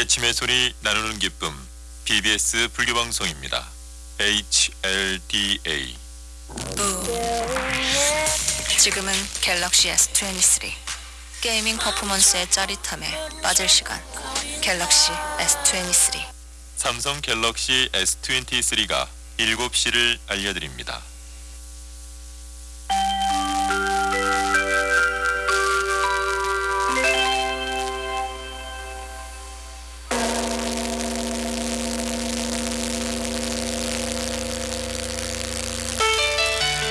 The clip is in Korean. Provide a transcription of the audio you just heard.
깨침의 소리 나누는 기쁨 BBS 불교 방송입니다. HLDA 지금은 갤럭시 S23 게이밍 퍼포먼스의 짜릿함에 빠질 시간 갤럭시 S23 삼성 갤럭시 S23가 7시를 알려드립니다.